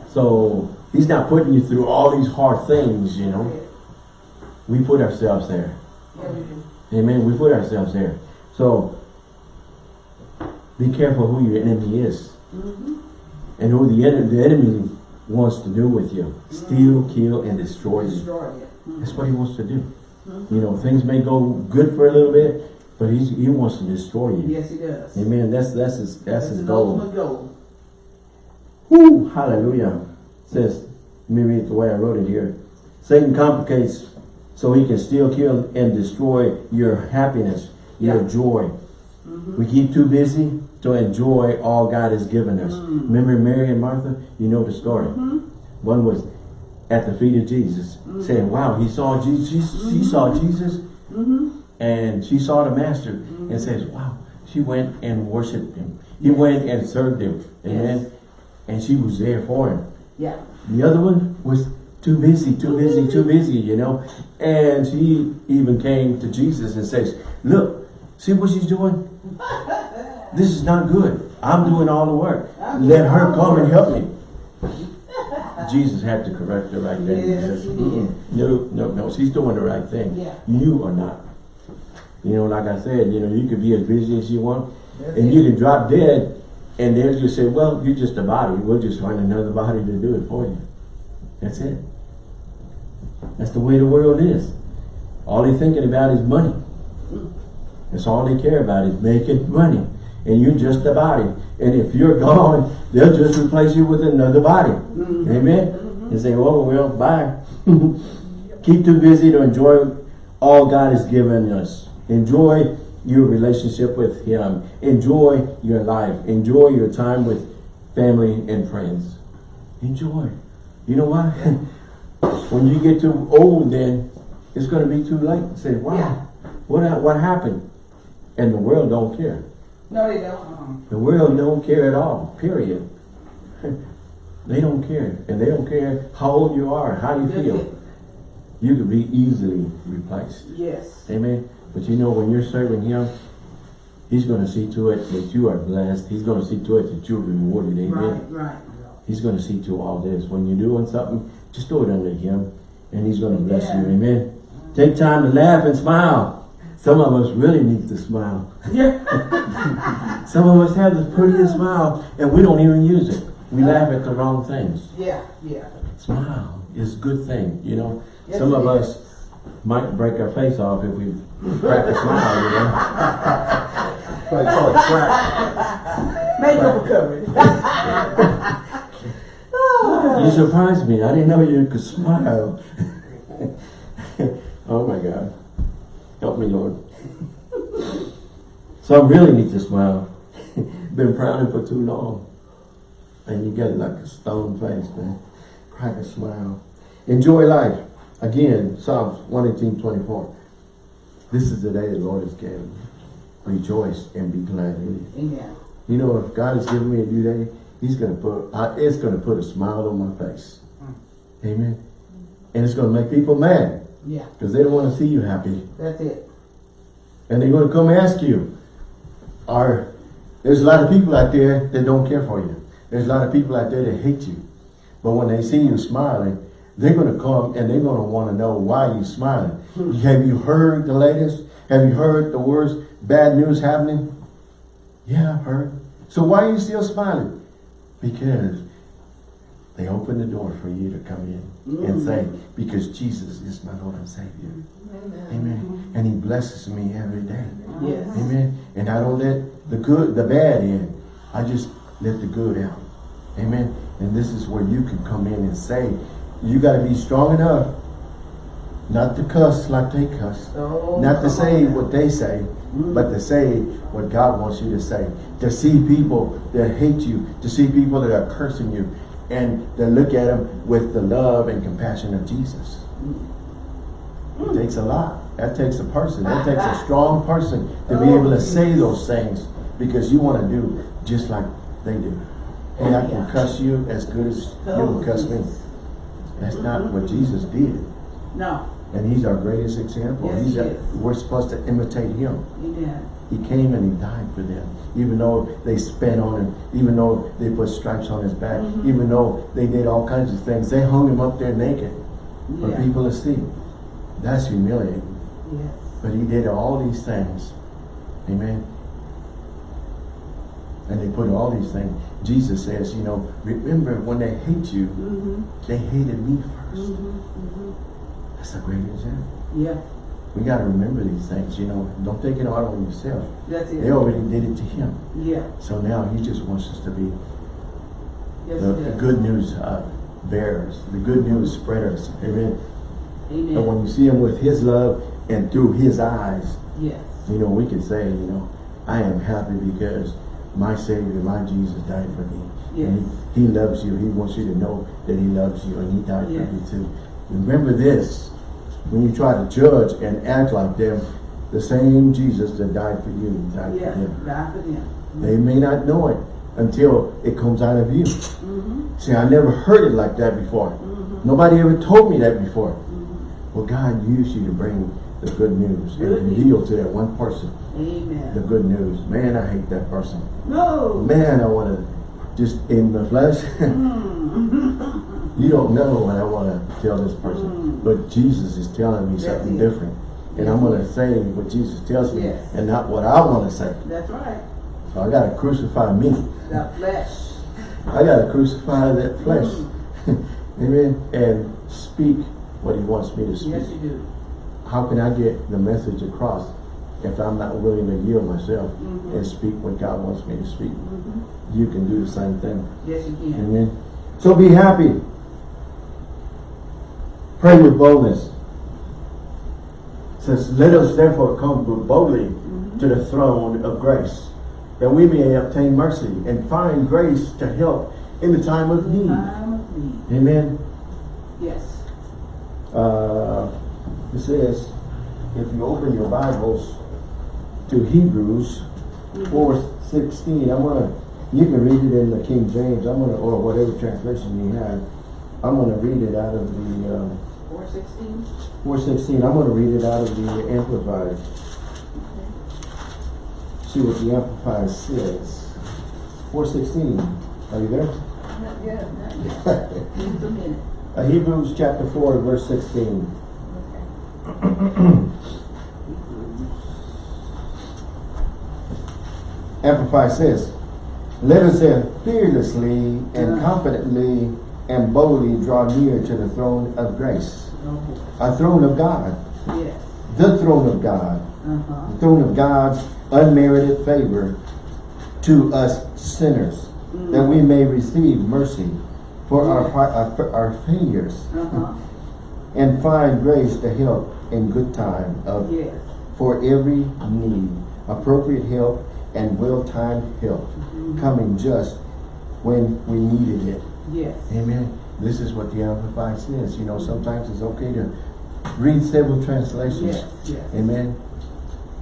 So he's not putting you through all these hard things, you know. We put ourselves there. Yeah. Amen. We put ourselves there. So be careful who your enemy is. Mm-hmm. And who the, en the enemy wants to do with you. Mm-hmm. Steal, kill, and destroy you. Destroy it. Mm-hmm. That's what he wants to do. Mm-hmm. You know, things may go good for a little bit, but he's, he wants to destroy you. Yes, he does. Amen. That's that's his that's his an goal. goal. Woo! Hallelujah. Says, let me read the way I wrote it here. Satan complicates so he can still kill, and destroy your happiness, your Yeah. joy. Mm-hmm. We keep too busy to enjoy all God has given us. Mm. Remember Mary and Martha? You know the story. Mm-hmm. One was at the feet of Jesus, mm-hmm. saying, wow, he saw Jesus, she saw Jesus, and she saw the master, and says, wow, she went and worshiped him. He went and served him. Amen. Yes. And she was there for him. Yeah. The other one was too busy, too busy, too busy, you know. And she even came to Jesus and says, look, see what she's doing? This is not good. I'm doing all the work. Let her come and help me. Jesus had to correct her right then. Yes, says, he. "Mm-mm, no, no, no, she's doing the right thing. Yeah. You are not. You know, like I said, you know, you could be as busy as you want, That's and it. you can drop dead, and they'll just say, well, you're just a body. We'll just find another body to do it for you. That's it. That's the way the world is. All they're thinking about is money. That's all they care about is making money. And you're just a body. And if you're gone, they'll just replace you with another body. Mm-hmm. Amen? Mm-hmm. and say, oh, well, bye. Keep too busy to enjoy all God has given us. Enjoy your relationship with Him. Enjoy your life. Enjoy your time with family and friends. Enjoy. You know why? when you get too old, then it's going to be too late. Say, wow, Yeah. what, what happened? And the world don't care. No, they don't. Uh-uh. The world don't care at all, period. they don't care. And they don't care how old you are, how you That's feel. it. You could be easily replaced. Yes. Amen. But you know, when you're serving him, he's going to see to it that you are blessed. He's going to see to it that you're rewarded. Amen. Right, right. He's going to see to all this. When you're doing something, just do it under him. And he's going to bless Yeah. you. Amen. Take time to laugh and smile. Some of us really need to smile. Yeah. Some of us have the prettiest smile and we don't even use it. We laugh at the wrong things. yeah, yeah. Smile is a good thing, you know. Yes, Some of is. us might break our face off if we crack a smile, you know. What they call it crack. Makeup recovery. You surprised me. I didn't know you could smile. oh my God. Help me, Lord. so I really need to smile. Been frowning for too long. And you get like a stone face, man. Crack a smile. Enjoy life. Again, Psalms 118, 24. This is the day the Lord has given. Rejoice and be glad in it. Amen. You know, if God has given me a new day, He's gonna put, uh, it's gonna put a smile on my face. Amen. And it's gonna make people mad Yeah, because they don't want to see you happy, that's it. and they're gonna come ask you. Are there's a lot of people out there that don't care for you. There's a lot of people out there that hate you, but when they see you smiling, they're gonna come and they're gonna want to know why you smiling. Have you heard the latest? Have you heard the worst bad news happening? Yeah, I've heard. So why are you still smiling? Because they open the door for you to come in and mm. say, because Jesus is my Lord and Savior. Amen. And He blesses me every day. Yes. Amen. And I don't let the good, the bad in. I just let the good out. Amen. And this is where you can come in and say, you got to be strong enough not to cuss like they cuss. Oh, Not to say on. what they say, but to say what God wants you to say. To see people that hate you, to see people that are cursing you, and to look at them with the love and compassion of Jesus. It hmm. takes a lot. That takes a person. That takes a strong person to be able to oh, say those things because you want to do just like they do. Hey, I can cuss you as good as you oh, can cuss me. That's not what Jesus did. No. And he's our greatest example. Yes, he's he a- we're supposed to imitate him. Amen. He came and he died for them. Even though they spat on him, even though they put stripes on his back, Mm-hmm. even though they did all kinds of things, they hung him up there naked for Yeah. people to see. That's humiliating. Yes. But he did all these things. Amen. And they put all these things. Jesus says, you know, remember when they hate you, Mm-hmm. they hated me 1st That's a great example. Yeah. We got to remember these things, you know. Don't take it out on yourself. That's it. They already did it to him. Yeah. So now he just wants us to be Yes, the, the good news uh, bearers, the good news spreaders. Amen. Amen. And when you see him with his love and through his eyes, yes. you know, we can say, you know, I am happy because my Savior, my Jesus died for me. Yes. And he, he loves you. He wants you to know that he loves you and he died Yes. for you too. Remember this, when you try to judge and act like them, the same Jesus that died for you died Yeah. for them. Die for them. They may not know it until it comes out of you. Mm-hmm. See, I never heard it like that before. Nobody ever told me that before. Mm-hmm. Well, God used you to bring the good news Good and news. reveal to that one person Amen. the good news. Man, I hate that person. no. Man, I want to just in the flesh. Mm. you don't know what I want to tell this person, Mm. but Jesus is telling me That's something it. different. And I'm going to say what Jesus tells me Yes. and not what I want to say. That's right. So I got to crucify me. The flesh. I got to crucify that flesh. Mm. Amen. And speak what he wants me to speak. Yes, you do. How can I get the message across if I'm not willing to yield myself Mhm. and speak what God wants me to speak? Mhm. You can do the same thing. Yes, you can. Amen. So be happy. Pray with boldness. It Says, let us therefore come boldly to the throne of grace, that we may obtain mercy and find grace to help in the time of need. Time of need. Amen. Yes. Uh, it says, if you open your Bibles to Hebrews four sixteen, I'm gonna, you can read it in the King James, I'm gonna, or whatever translation you have. I'm gonna read it out of the, um, Four sixteen? four sixteen, I'm gonna read it out of the Amplified. See what the Amplified says. Four sixteen, are you there? Not yet, not yet. A minute. Uh, Hebrews chapter four, verse sixteen. Okay. Amplified says, Let us then fearlessly and confidently and boldly draw near to the throne of grace. Okay. A throne of God. Yes. The throne of God. Uh-huh. The throne of God's unmerited favor to us sinners. That we may receive mercy for our, fi- our, our failures. Uh-huh. And find grace to help in good time of Yes. for every need, appropriate help and well-timed help, coming just when we needed it. Yes. Amen. This is what the Amplified says. You know, sometimes it's okay to read several translations. Yes. Yes. Amen.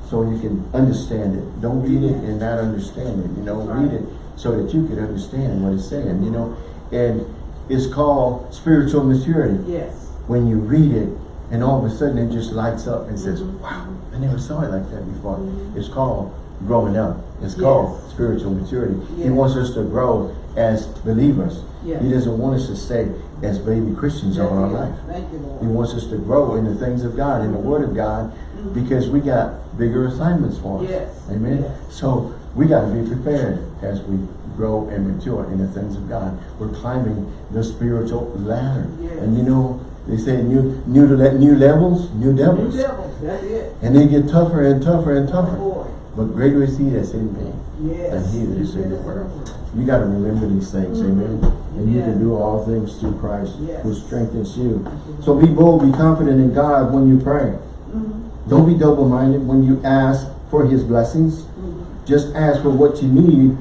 So you can understand it. Don't read it and not understand it. You know, read it so that you can understand what it's saying. You know, and it's called spiritual maturity Yes. when you read it and all of a sudden it just lights up and says, Mhm. wow, I never saw it like that before. Mhm. It's called growing up. It's Yes. called spiritual maturity. He wants us to grow as believers. Yes. He doesn't want us to stay as baby Christians all our life. Thank you, He wants us to grow in the things of God, in the Word of God, mm-hmm. because we got bigger assignments for us. Yes. Amen. Yes. So we got to be prepared as we grow and mature in the things of God. We're climbing the spiritual ladder. Yes. And you know, they say new new new levels, new New devils. devils, that's it. And they get tougher and tougher and Oh, tougher. boy. But greater is he that's in me Yes. than he that is in the world. You got to remember these things, Mhm. amen. And you can do all things through Christ Yes. who strengthens you. So be bold, be confident in God when you pray. Mhm. Don't be double-minded when you ask for his blessings. Mhm. Just ask for what you need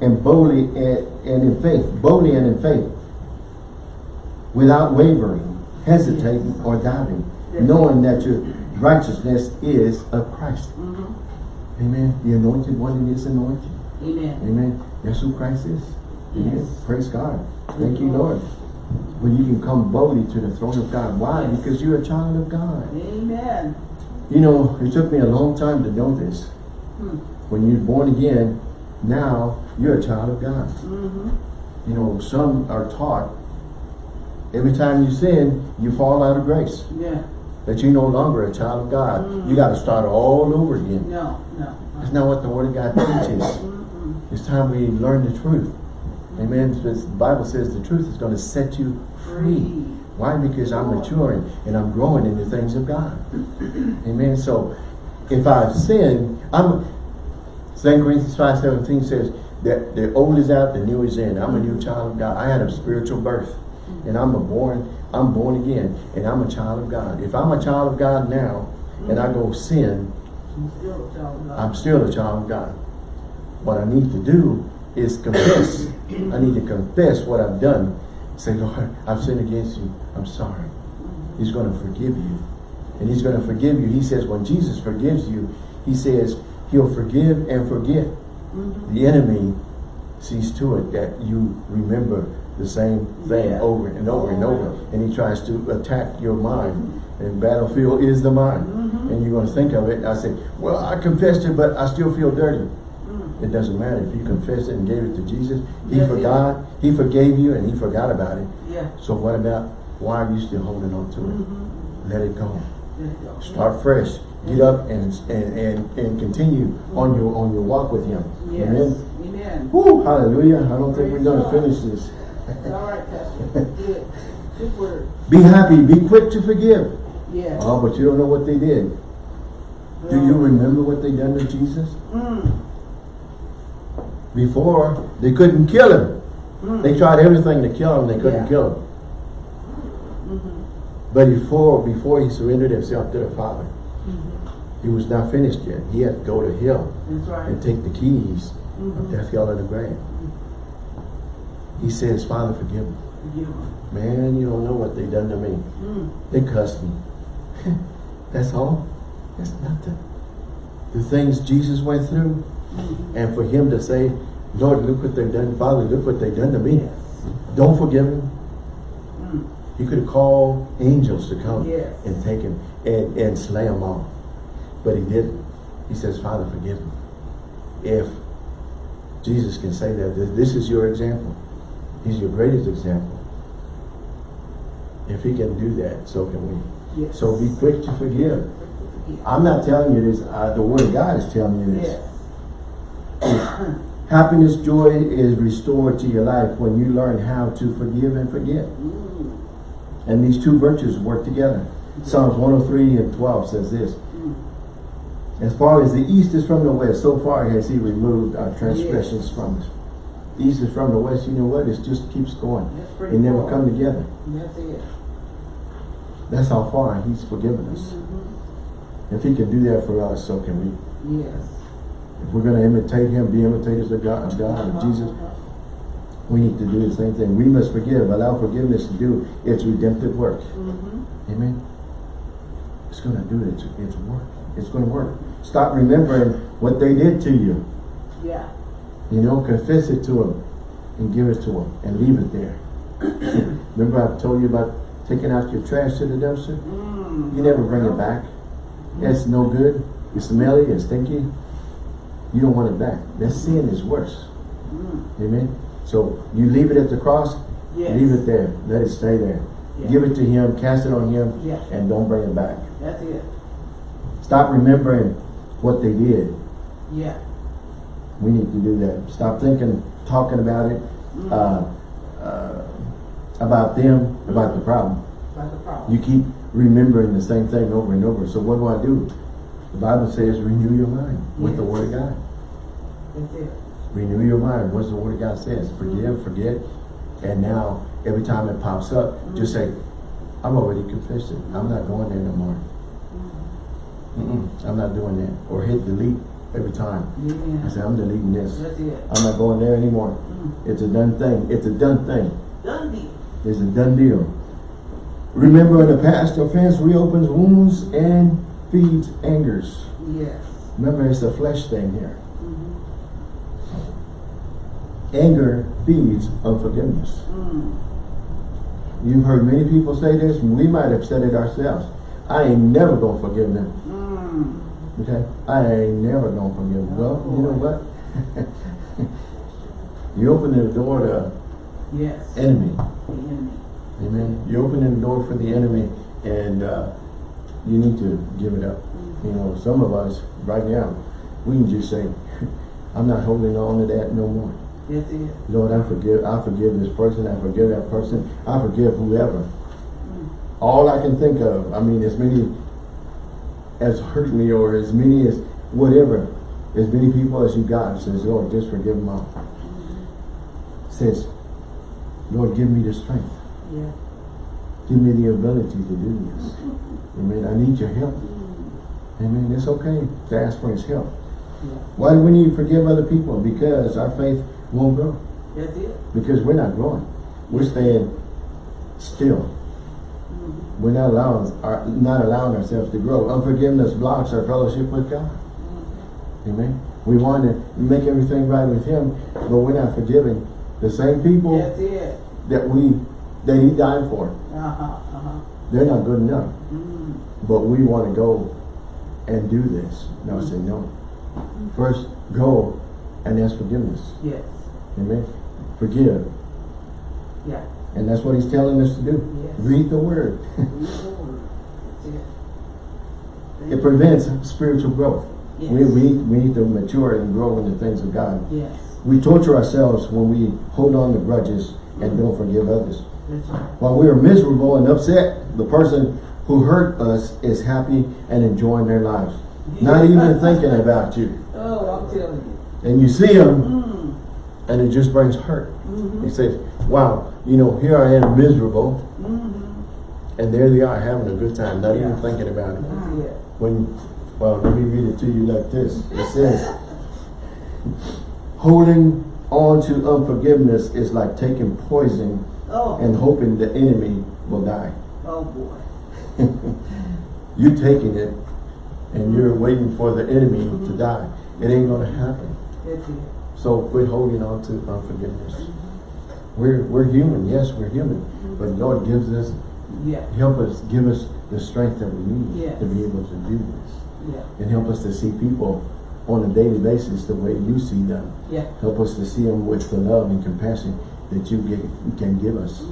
and boldly and, and in faith, boldly and in faith, without wavering, hesitating, or doubting, That's knowing that your righteousness is of Christ. Mhm. Amen. The anointed one is anointed. Amen. Amen. That's who Christ is. Amen. Yes. Praise God. Thank you, Lord. But you can come boldly to the throne of God. Why? Yes. Because you're a child of God. Amen. You know, it took me a long time to know this. Hmm. When you're born again, now you're a child of God. Mhm. You know, some are taught every time you sin, you fall out of grace. Yeah. That you're no longer a child of God. Mm. You got to start all over again. No, no. That's not what the Word of God teaches. It's time we learn the truth. Amen. Because the Bible says the truth is going to set you free. Why? Because I'm maturing and I'm growing in the things of God. Amen. So if I've sinned, I'm 2 Corinthians 5 17 says that the old is out, the new is in. I'm a new child of God. I had a spiritual birth. And I'm a born, I'm born again. And I'm a child of God. If I'm a child of God now and I go sin, I'm still a child of God. What I need to do is confess. I need to confess what I've done. Say, Lord, I've sinned against you. I'm sorry. He's going to forgive you. And he's going to forgive you. He says when Jesus forgives you, he says he'll forgive and forget. Mhm. The enemy sees to it that you remember the same thing Yeah. over and over and over. And he tries to attack your mind. And battlefield is the mind. Mhm. And you're going to think of it. I say, well, I confessed it, but I still feel dirty. Mm. It doesn't matter. If you confess it and gave it to Jesus, He Yes, forgot, He forgave you, and He forgot about it. Yeah. So what about, why are you still holding on to it? Mhm. Let it go. There you go. Start fresh. Get up and and and, and continue on your on your walk with Him. Yes. Amen. Amen. Woo, hallelujah. I don't think we're going to finish this. All right, Pastor. Good. Good word. Be happy. Be quick to forgive. Yes. Oh, but you don't know what they did. Do you remember what they done to Jesus? Mm. Before, they couldn't kill Him. Mm. They tried everything to kill Him. They couldn't Yeah. kill Him. Mhm. But before, before he surrendered himself to the Father, he was not finished yet. He had to go to hell right. and take the keys Mhm. of death, hell, and the grave. He says, Father, forgive them. Forgive 'em. Man, you don't know what they done to me. Mm. They cussed me. That's all. That's nothing. The things Jesus went through. And for him to say, Lord, look what they've done. Father, look what they've done to me. Yes. Don't forgive him. Mm. He could have called angels to come Yes. and take him and, and slay him all. But he didn't. He says, Father, forgive me. If Jesus can say that, this is your example. He's your greatest example. If he can do that, so can we. Yes. So be quick to forgive. I'm not telling you this, uh, the word of God is telling you this. Yes. Happiness, joy is restored to your life when you learn how to forgive and forget. Mm. And these two virtues work together. Psalms 103 and 12 says this. Mm. As far as the east is from the west, so far has he removed our transgressions from us. East is from the west, you know what? It just keeps going. They never cool. come together. That's it. That's how far he's forgiven us. Mhm. If he can do that for us, so can we. Yes. If we're going to imitate him, be imitators of God, of God, of Jesus, we need to do the same thing. We must forgive, allow forgiveness to do its redemptive work. Mm-hmm. Amen. It's going to do its, its work. It's going to work. Stop remembering what they did to you. Yeah. You know, confess it to them and give it to them and leave it there. Remember I told you about taking out your trash to the dumpster? Mm. You never bring it back. It's no good. It's smelly, it's stinky. You don't want it back. That sin is worse. Mm. Amen. So you leave it at the cross, Yes. leave it there. Let it stay there. Yeah. Give it to him, cast it on him, Yeah. and don't bring it back. That's it. Stop remembering what they did. Yeah. We need to do that. Stop thinking, talking about it, Mm. uh, uh, about them, about the problem. That's the problem. You keep remembering the same thing over and over. So what do I do? The Bible says renew your mind with the Word of God. That's it. Renew your mind. What's the Word of God says? Forgive, forget. And now, every time it pops up, just say, I'm already confessed it. I'm not going there no more. Mm-mm, I'm not doing that. Or hit delete every time. I say, I'm deleting this. I'm not going there anymore. Mm. It's a done thing. It's a done thing. Done deal. It's a done deal. Remember in the past, offense reopens wounds and feeds angers. Yes. Remember, it's a flesh thing here. Mm-hmm. Anger feeds unforgiveness. Mm. You've heard many people say this, we might have said it ourselves. I ain't never gonna forgive them. Mm. Okay? I ain't never gonna forgive them. Well, you know what? you open the door to Yes. enemy. The enemy. Amen. You're opening the door for the enemy and uh, you need to give it up. You mm-hmm. know, some of us right now, we can just say, I'm not holding on to that no more. It. Lord, I forgive, I forgive this person, I forgive that person, I forgive whoever. Mm-hmm. All I can think of, I mean, as many as hurt me or as many as whatever, as many people as you got, says, Lord, just forgive them all. Mm-hmm. Says, Lord, give me the strength. Yeah. Give me the ability to do this. Amen. I need your help. Amen. It's okay to ask for his help. Yeah. Why do we need to forgive other people? Because our faith won't grow. That's it. Because we're not growing. We're staying still. We're not allowing our, not allowing ourselves to grow. Unforgiveness blocks our fellowship with God. Amen. We want to make everything right with him, but we're not forgiving the same people that we that he died for. Uh-huh. Uh-huh. They're not good enough. Mm. But we want to go and do this. No, I say no. First, go and ask forgiveness. Yes. Amen. Forgive. Yeah. And that's what he's telling us to do. Yes. Read the word. Read the word. It. it prevents spiritual growth. Yes. We, we, we need to mature and grow in the things of God. Yes. We torture ourselves when we hold on to grudges and don't forgive others. Right. While we are miserable and upset, the person who hurt us is happy and enjoying their lives. Not even thinking about you. Oh, I'm telling you. And you see them Mm. and it just brings hurt. Mm-hmm. He says, wow, you know, here I am miserable Mm-hmm. And there they are having a good time, not even thinking about it. When, well, let me read it to you like this. It says, holding on to unforgiveness is like taking poison Oh, and hoping the enemy will die. oh boy. You taking it and you're waiting for the enemy to mm-hmm. die. It ain't gonna happen. That's. So quit holding on to unforgiveness. Mm-hmm. We're, we're human, yes, we're human, mm-hmm. but God gives us, Yeah, help us, give us the strength that we need Yes. to be able to do this. yeah, And help us to see people on a daily basis the way you see them. yeah. Help us to see them with the love and compassion that you get, can give us.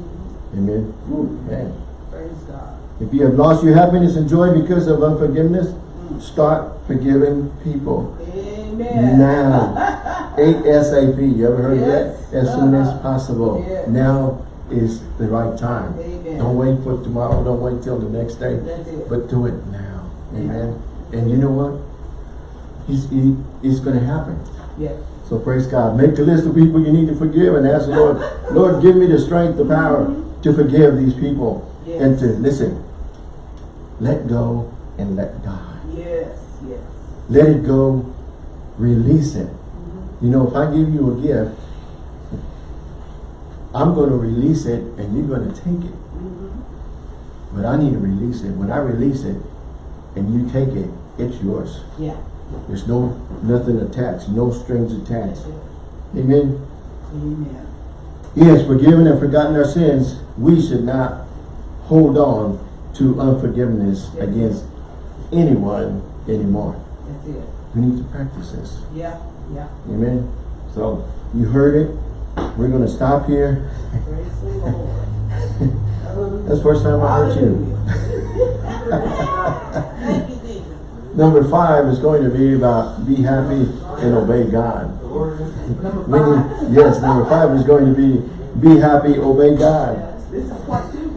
Amen. Amen. Praise God. If you have lost your happiness and joy because of unforgiveness, start forgiving people Amen. now. ASAP. You ever heard Yes. of that? As soon as Uh-huh. possible. Yes. Now is the right time. Amen. Don't wait for tomorrow. Don't wait till the next day. But do it now. Amen. And you know what? He's, he, it's going to happen. Yeah. So praise God. Make a list of people you need to forgive and ask the Lord, Lord, give me the strength, the power to forgive these people. And Yes. to, listen, let go and let God. Yes, yes. Let it go, release it. Mm-hmm. You know, if I give you a gift, I'm going to release it and you're going to take it. Mm-hmm. But I need to release it. When I release it and you take it, it's yours. Yeah. There's no nothing attached, no strings attached. Amen. Amen. He has forgiven and forgotten our sins. We should not hold on to unforgiveness Yes. against anyone anymore. That's it. We need to practice this. Yeah, yeah. Amen. So you heard it. We're going to stop here. Praise the Lord. That's the first time I heard you. Hallelujah. Thank you, Jesus. Number five is going to be about be happy and obey God. Number We need- five. yes, number five is going to be be happy, obey God. Yes, This is part two.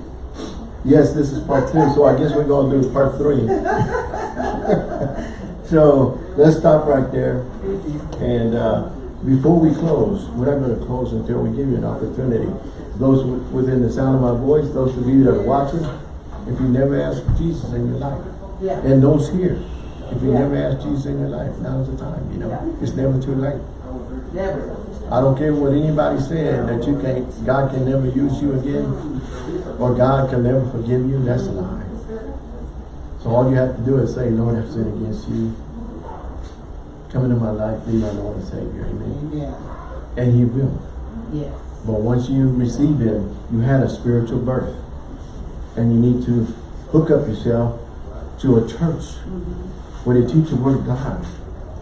Yes, this is part two, so I guess we're going to do part three. so let's stop right there. And uh, before we close, we're not going to close until we give you an opportunity. Those within the sound of my voice, those of you that are watching, if you never asked Jesus in your life, Yeah. and those here, if you Yeah. never asked Jesus in your life, now's the time. You know, Yeah. it's never too late. Never. I don't care what anybody said that you can't, God can never use you again, or God can never forgive you. That's a lie. So all you have to do is say, Lord, I've sinned against you. Come into my life, be my Lord and Savior. Amen. Amen. And He will. Yes. But once you receive Him, you had a spiritual birth. And you need to hook up yourself to a church mm-hmm. Where they teach the Word of God.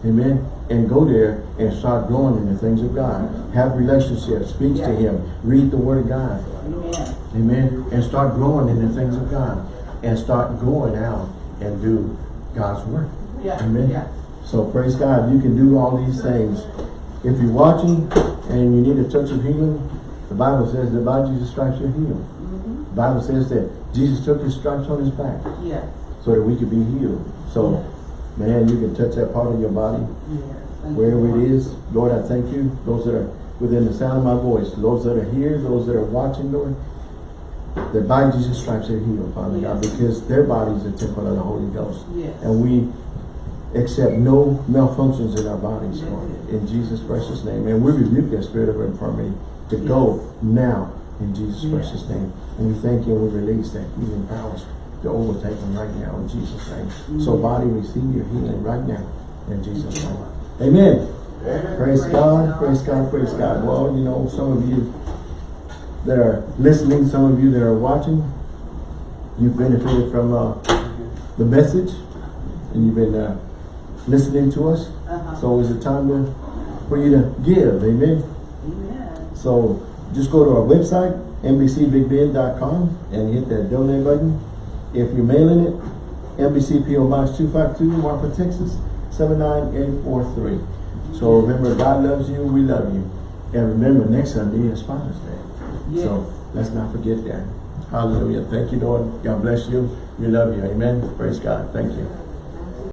Amen. And go there and start growing in the things of God. Have relationships, speak to Him, read the Word of God. Amen. Amen. And start growing in the things of God. And start going out and do God's work. Yeah. Amen. Yeah. So praise God, you can do all these things. If you're watching and you need a touch of healing, the Bible says that by Jesus' stripes you're healed. Mm-hmm. The Bible says that Jesus took his stripes on his back Yes. so that we could be healed. So, Yes. Man, you can touch that part of your body, Yes. Wherever you, it Lord. I thank you. Those that are within the sound of my voice, those that are here, those that are watching, Lord, that by Jesus' stripes they're healed, Father God, because their body is a temple of the Holy Ghost. Yes. And we accept no malfunctions in our bodies, Yes. Lord, in Jesus' precious name. And we rebuke that spirit of infirmity to go now in Jesus' Yes. precious name. And we thank you and we release that healing powers to overtake them right now in Jesus' name. So body, receive your healing right now in Jesus' name. Amen. Praise God, praise God, praise God. Well, you know, some of you that are listening, some of you that are watching, you've benefited from uh, the message and you've been uh, listening to us. Uh-huh. So is it time to, for you to give, amen? Amen. So just go to our website, nbcbigbend.com and hit that donate button. If you're mailing it, NBC PO Box 252, Marfa, Texas, 79843. So remember, God loves you, we love you. And remember, next Sunday is Father's Day. Yes. So let's not forget that. Hallelujah. Thank you, Lord. God bless you. We love you. Amen. Praise God. Thank you.